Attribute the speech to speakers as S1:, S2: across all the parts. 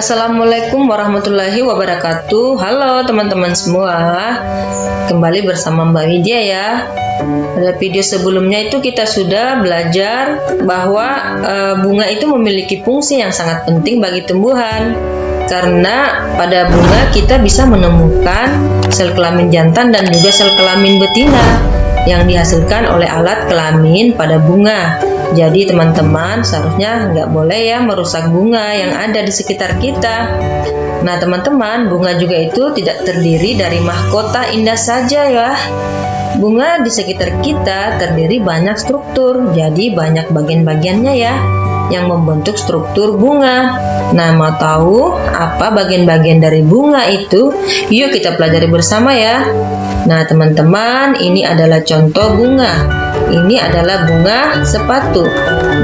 S1: Assalamualaikum warahmatullahi wabarakatuh. Halo teman-teman semua. Kembali bersama Mbak Widya ya. Pada video sebelumnya itu kita sudah belajar Bahwa e, bunga itu memiliki fungsi yang sangat penting bagi tumbuhan. Karena pada bunga kita bisa menemukan sel kelamin jantan dan juga sel kelamin betina Yang dihasilkan oleh alat kelamin pada bunga jadi teman-teman seharusnya nggak boleh ya merusak bunga yang ada di sekitar kita. Nah teman-teman bunga juga itu tidak terdiri dari mahkota indah saja ya. Bunga di sekitar kita terdiri banyak struktur, jadi banyak bagian-bagiannya ya yang membentuk struktur bunga. Nah, mau tahu apa bagian-bagian dari bunga itu? Yuk kita pelajari bersama ya. Nah, teman-teman, ini adalah contoh bunga. Ini adalah bunga sepatu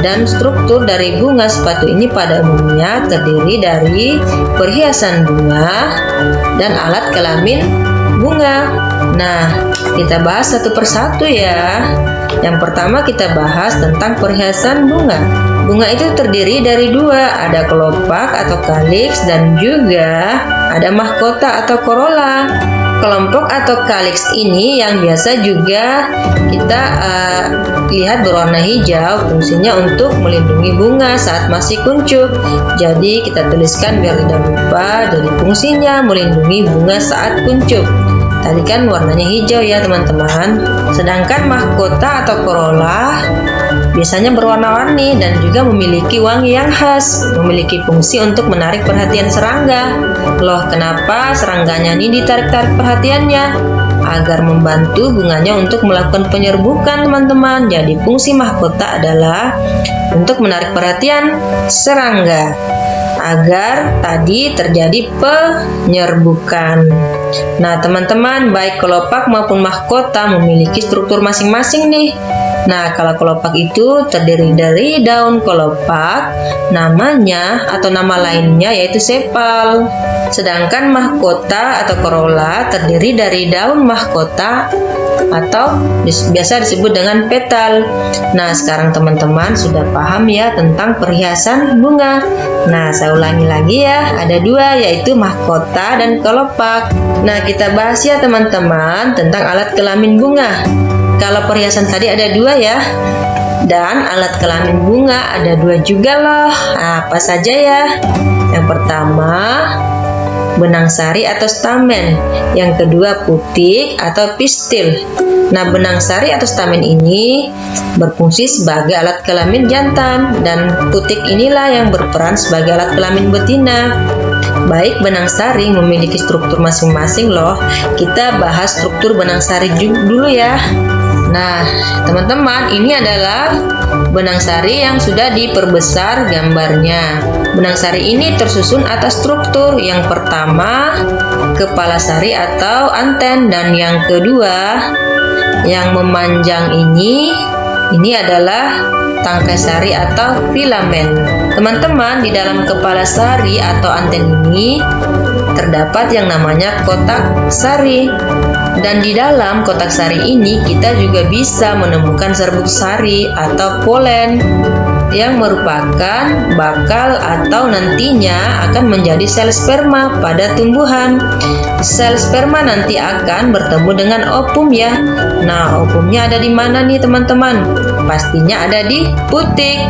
S1: dan struktur dari bunga sepatu ini pada umumnya terdiri dari perhiasan bunga dan alat kelamin bunga. Nah, kita bahas satu persatu ya. Yang pertama kita bahas tentang perhiasan bunga. Bunga itu terdiri dari dua, ada kelopak atau kaliks dan juga ada mahkota atau corolla. Kelompok atau kaliks ini yang biasa juga kita uh, lihat berwarna hijau fungsinya untuk melindungi bunga saat masih kuncup. Jadi kita tuliskan biar tidak lupa dari fungsinya melindungi bunga saat kuncup. Tadi kan warnanya hijau ya teman-teman. Sedangkan mahkota atau corolla biasanya berwarna-warni dan juga memiliki wangi yang khas, memiliki fungsi untuk menarik perhatian serangga. Loh, kenapa serangganya ini ditarik-tarik perhatiannya? Agar membantu bunganya untuk melakukan penyerbukan, teman-teman. Jadi, fungsi mahkota adalah untuk menarik perhatian serangga agar tadi terjadi penyerbukan. Nah, teman-teman, baik kelopak maupun mahkota memiliki struktur masing-masing nih. Nah, kalau kelopak itu terdiri dari daun kelopak, namanya atau nama lainnya yaitu sepal. Sedangkan mahkota atau corolla terdiri dari daun mahkota atau biasa disebut dengan petal. Nah, sekarang teman-teman sudah paham ya tentang perhiasan bunga. Nah, saya ulangi lagi ya, ada dua yaitu mahkota dan kelopak. Nah, kita bahas ya teman-teman tentang alat kelamin bunga. Kalau perhiasan tadi ada dua ya. Dan alat kelamin bunga ada dua juga loh. Apa saja ya? Yang pertama, benang sari atau stamen. Yang kedua, putik atau pistil. Nah, benang sari atau stamen ini berfungsi sebagai alat kelamin jantan dan putik inilah yang berperan sebagai alat kelamin betina. Baik benang sari memiliki struktur masing-masing loh. Kita bahas struktur benang sari dulu ya. Nah, teman-teman, ini adalah benang sari yang sudah diperbesar gambarnya. Benang sari ini tersusun atas struktur yang pertama kepala sari atau anten dan yang kedua yang memanjang ini ini adalah tangkai sari atau filamen. Teman-teman, di dalam kepala sari atau anten ini terdapat yang namanya kotak sari. Dan di dalam kotak sari ini kita juga bisa menemukan serbuk sari atau polen yang merupakan bakal atau nantinya akan menjadi sel sperma pada tumbuhan. Sel sperma nanti akan bertemu dengan opum ya. Nah, opumnya ada di mana nih teman-teman? Pastinya ada di putik.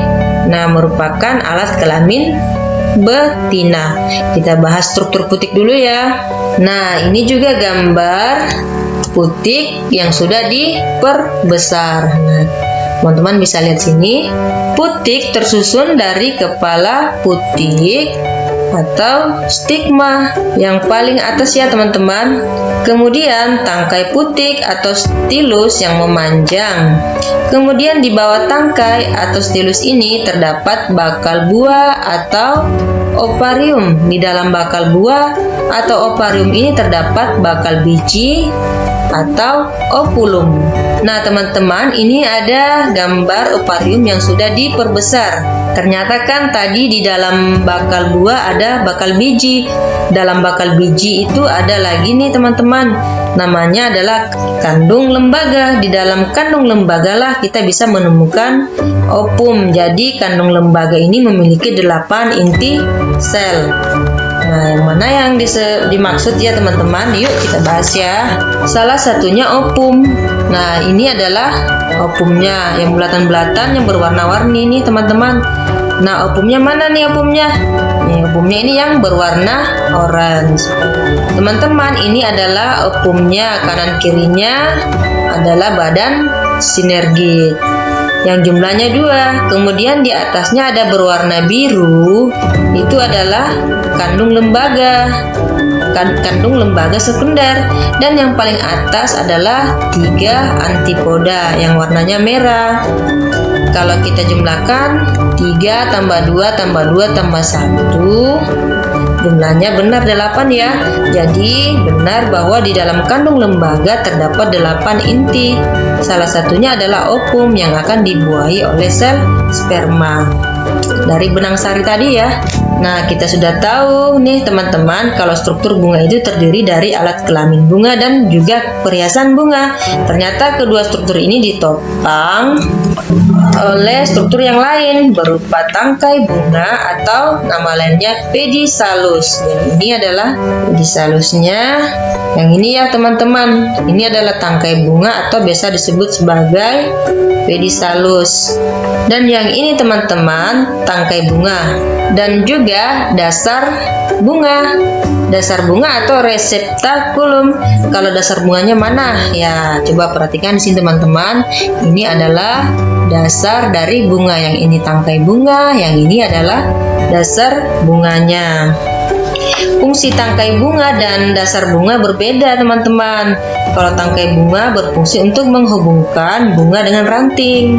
S1: Nah, merupakan alat kelamin betina. Kita bahas struktur putik dulu ya. Nah, ini juga gambar putik yang sudah diperbesar. Nah, teman-teman bisa lihat sini. Putik tersusun dari kepala putik atau stigma yang paling atas ya teman-teman kemudian tangkai putik atau stilus yang memanjang kemudian di bawah tangkai atau stilus ini terdapat bakal buah atau oparium di dalam bakal buah atau oparium ini terdapat bakal biji atau opulum. Nah, teman-teman, ini ada gambar oparium yang sudah diperbesar. Ternyata kan tadi di dalam bakal buah ada bakal biji. Dalam bakal biji itu ada lagi nih, teman-teman. Namanya adalah kandung lembaga. Di dalam kandung lembaga lah kita bisa menemukan opum. Jadi, kandung lembaga ini memiliki 8 inti sel. Nah, yang mana yang dimaksud ya teman-teman? Yuk kita bahas ya. Salah satunya opum. Nah, ini adalah opumnya yang bulatan-bulatan yang berwarna-warni nih teman-teman. Nah, opumnya mana nih opumnya? Nih, opumnya ini yang berwarna orange. Teman-teman, ini adalah opumnya. Kanan kirinya adalah badan sinergi yang jumlahnya dua. Kemudian di atasnya ada berwarna biru, itu adalah kandung lembaga. Kandung lembaga sekunder. Dan yang paling atas adalah tiga antipoda yang warnanya merah. Kalau kita jumlahkan 3 tambah 2 tambah 2 tambah 1 jumlahnya benar 8 ya. Jadi benar bahwa di dalam kandung lembaga terdapat 8 inti salah satunya adalah opum yang akan dibuahi oleh sel sperma dari benang sari tadi ya Nah, kita sudah tahu nih teman-teman kalau struktur bunga itu terdiri dari alat kelamin bunga dan juga perhiasan bunga. Ternyata kedua struktur ini ditopang oleh struktur yang lain berupa tangkai bunga atau nama lainnya pedisalus. Yang ini adalah pedisalusnya. Yang ini ya teman-teman, ini adalah tangkai bunga atau biasa disebut sebagai pedisalus. Dan yang ini teman-teman, tangkai bunga dan juga dasar bunga dasar bunga atau reseptakulum kalau dasar bunganya mana ya coba perhatikan di sini teman-teman ini adalah dasar dari bunga. Yang ini tangkai bunga yang ini adalah dasar bunganya. Fungsi tangkai bunga dan dasar bunga berbeda teman-teman. Kalau tangkai bunga berfungsi untuk menghubungkan bunga dengan ranting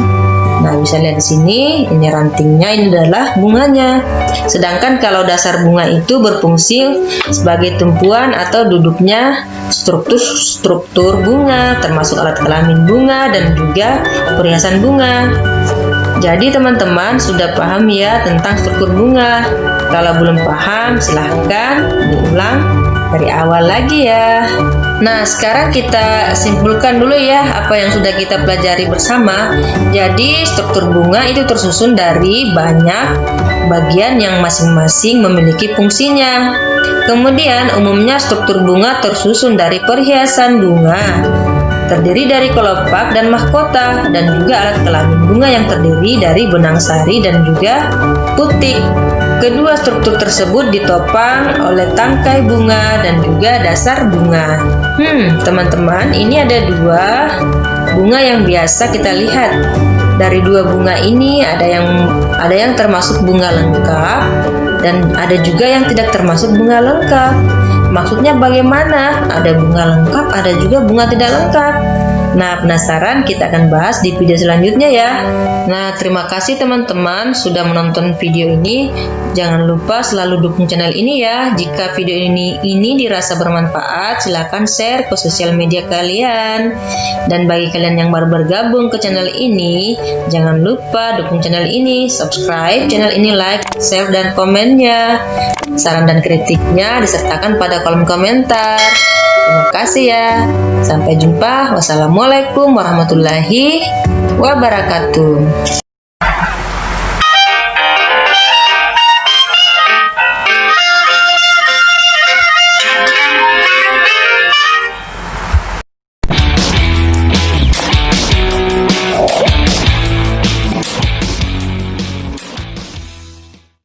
S1: Nah, bisa lihat di sini, ini rantingnya, ini adalah bunganya. Sedangkan kalau dasar bunga itu berfungsi sebagai tumpuan atau duduknya struktur-struktur bunga, termasuk alat kelamin bunga dan juga perhiasan bunga. Jadi teman-teman sudah paham ya tentang struktur bunga. Kalau belum paham, silahkan diulang dari awal lagi ya. Nah, sekarang kita simpulkan dulu ya apa yang sudah kita pelajari bersama. Jadi, struktur bunga itu tersusun dari banyak bagian yang masing-masing memiliki fungsinya. Kemudian, umumnya struktur bunga tersusun dari perhiasan bunga, terdiri dari kelopak dan mahkota, dan juga alat kelamin bunga yang terdiri dari benang sari dan juga putik. Kedua struktur tersebut ditopang oleh tangkai bunga dan juga dasar bunga. Hmm, teman-teman, ini ada dua bunga yang biasa kita lihat. Dari dua bunga ini ada yang ada yang termasuk bunga lengkap dan ada juga yang tidak termasuk bunga lengkap. Maksudnya bagaimana? Ada bunga lengkap, ada juga bunga tidak lengkap. Nah, penasaran? Kita akan bahas di video selanjutnya ya. Nah, terima kasih teman-teman sudah menonton video ini. Jangan lupa selalu dukung channel ini ya. Jika video ini ini dirasa bermanfaat, silahkan share ke sosial media kalian. Dan bagi kalian yang baru bergabung ke channel ini, jangan lupa dukung channel ini, subscribe channel ini, like, share, dan komennya. Saran dan kritiknya disertakan pada kolom komentar. Terima kasih ya. Sampai jumpa. Wassalamualaikum warahmatullahi wabarakatuh.